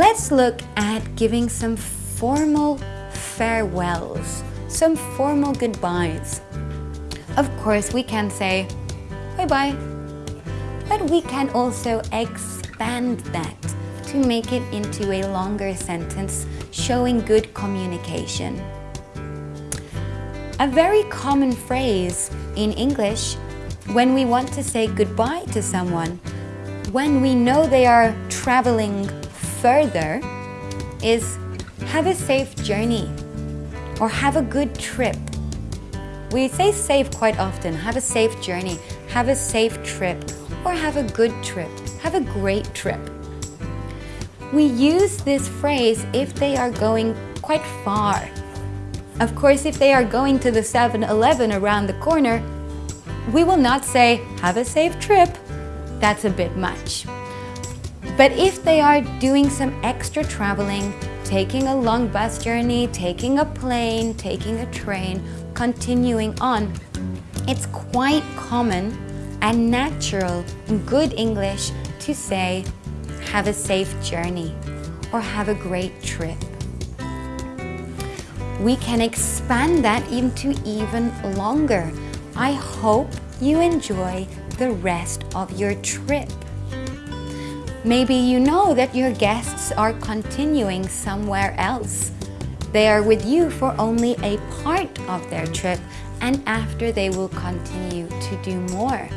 Let's look at giving some formal farewells, some formal goodbyes. Of course, we can say bye-bye, but we can also expand that to make it into a longer sentence showing good communication. A very common phrase in English when we want to say goodbye to someone, when we know they are traveling further, is have a safe journey or have a good trip. We say safe quite often, have a safe journey, have a safe trip, or have a good trip, have a great trip. We use this phrase if they are going quite far of course, if they are going to the 7-Eleven around the corner, we will not say, have a safe trip. That's a bit much. But if they are doing some extra traveling, taking a long bus journey, taking a plane, taking a train, continuing on, it's quite common and natural in good English to say, have a safe journey or have a great trip we can expand that into even longer. I hope you enjoy the rest of your trip. Maybe you know that your guests are continuing somewhere else. They are with you for only a part of their trip and after they will continue to do more.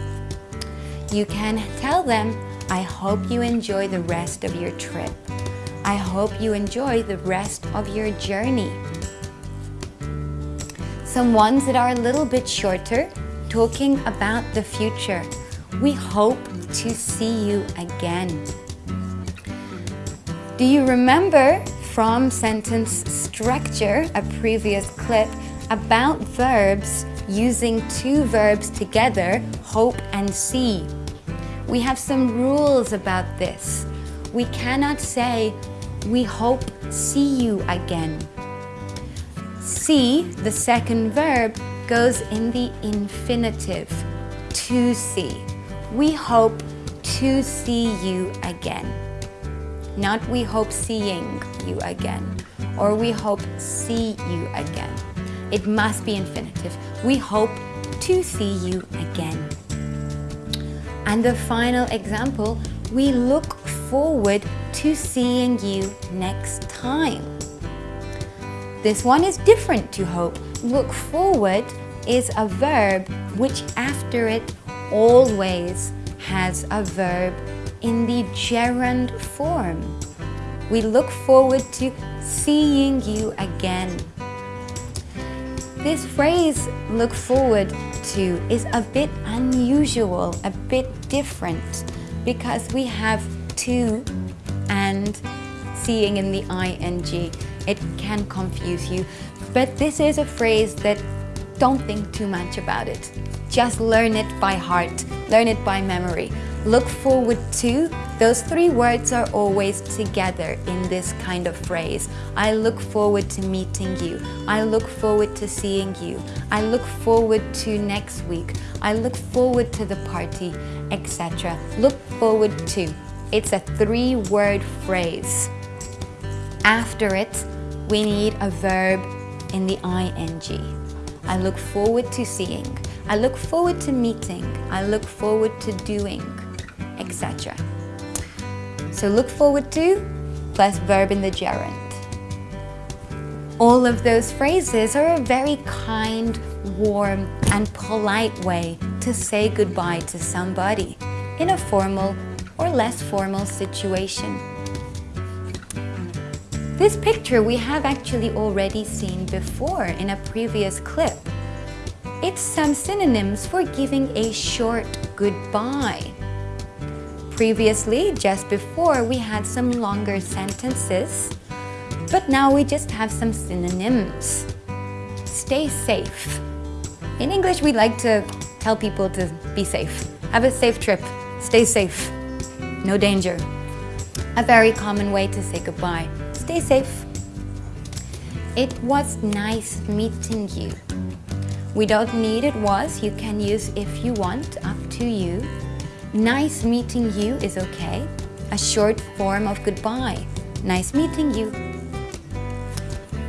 You can tell them, I hope you enjoy the rest of your trip. I hope you enjoy the rest of your journey. Some ones that are a little bit shorter, talking about the future. We hope to see you again. Do you remember from sentence structure, a previous clip, about verbs using two verbs together, hope and see? We have some rules about this. We cannot say, we hope see you again. See, the second verb, goes in the infinitive, to see. We hope to see you again. Not we hope seeing you again, or we hope see you again. It must be infinitive. We hope to see you again. And the final example, we look forward to seeing you next time. This one is different to hope. Look forward is a verb which after it always has a verb in the gerund form. We look forward to seeing you again. This phrase, look forward to, is a bit unusual, a bit different, because we have to and seeing in the ing. It can confuse you, but this is a phrase that don't think too much about it. Just learn it by heart, learn it by memory. Look forward to, those three words are always together in this kind of phrase. I look forward to meeting you. I look forward to seeing you. I look forward to next week. I look forward to the party, etc. Look forward to. It's a three-word phrase. After it, we need a verb in the ing. I look forward to seeing. I look forward to meeting. I look forward to doing, etc. So look forward to plus verb in the gerund. All of those phrases are a very kind, warm and polite way to say goodbye to somebody in a formal or less formal situation. This picture we have actually already seen before in a previous clip. It's some synonyms for giving a short goodbye. Previously, just before, we had some longer sentences, but now we just have some synonyms. Stay safe. In English, we like to tell people to be safe. Have a safe trip. Stay safe. No danger. A very common way to say goodbye. Stay safe. It was nice meeting you. We don't need it was, you can use if you want, up to you. Nice meeting you is okay. A short form of goodbye. nice meeting you.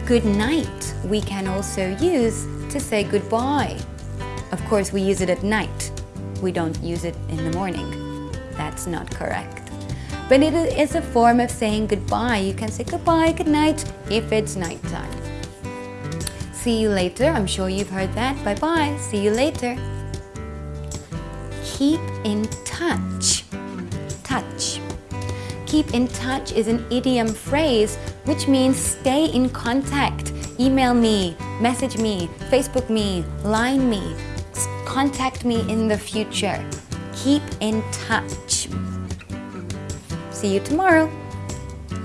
Good night we can also use to say goodbye. Of course, we use it at night. We don't use it in the morning. That's not correct. But it is a form of saying goodbye. You can say goodbye, good night if it's nighttime. See you later. I'm sure you've heard that. Bye bye. See you later. Keep in touch. Touch. Keep in touch is an idiom phrase which means stay in contact. Email me, message me, Facebook me, line me, contact me in the future. Keep in touch. See you tomorrow.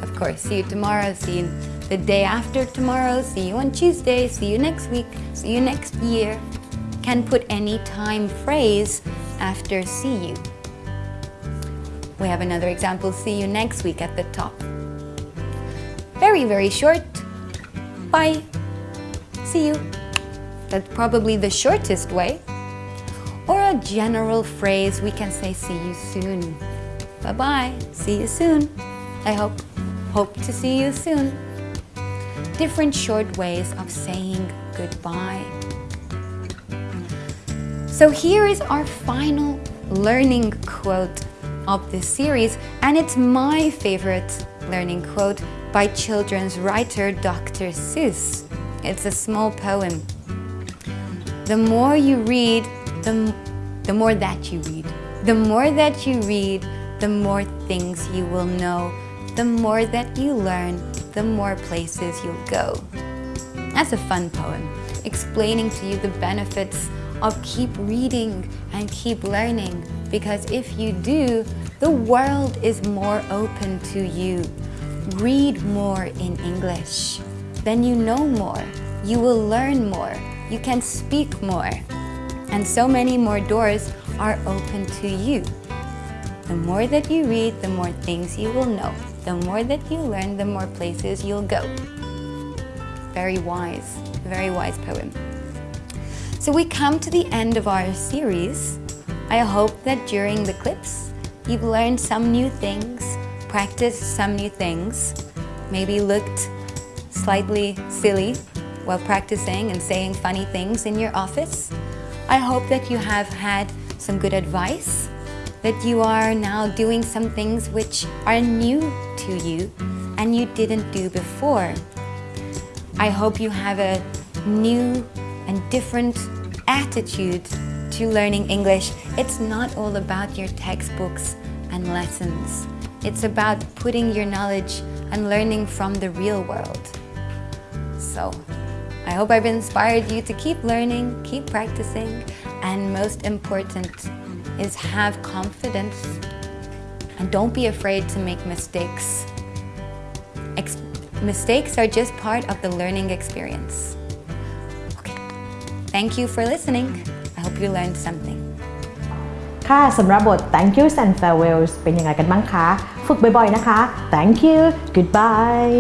Of course, see you tomorrow, see you the day after tomorrow, see you on Tuesday, see you next week, see you next year. Can put any time phrase after see you. We have another example, see you next week at the top. Very, very short. Bye. See you. That's probably the shortest way. Or a general phrase, we can say see you soon. Bye bye. See you soon. I hope. Hope to see you soon. Different short ways of saying goodbye. So here is our final learning quote of this series, and it's my favorite learning quote by children's writer Dr. Seuss. It's a small poem. The more you read, the, the more that you read. The more that you read, the more things you will know. The more that you learn, the more places you'll go. That's a fun poem, explaining to you the benefits of keep reading and keep learning. Because if you do, the world is more open to you. Read more in English. Then you know more. You will learn more. You can speak more. And so many more doors are open to you. The more that you read, the more things you will know. The more that you learn, the more places you'll go. Very wise, very wise poem. So we come to the end of our series. I hope that during the clips, you've learned some new things, practiced some new things, maybe looked slightly silly while practicing and saying funny things in your office. I hope that you have had some good advice, that you are now doing some things which are new to you and you didn't do before. I hope you have a new and different attitude to learning English. It's not all about your textbooks and lessons. It's about putting your knowledge and learning from the real world. So, I hope I've inspired you to keep learning, keep practicing, and most important is have confidence and don't be afraid to make mistakes. Ex- mistakes are just part of the learning experience. Okay. Thank you for listening. I hope you learned something. ค่ะสำหรับบท thank yous and farewells เป็นยังไงกันบ้างคะ ฝึกบ่อยๆนะคะ thank you goodbye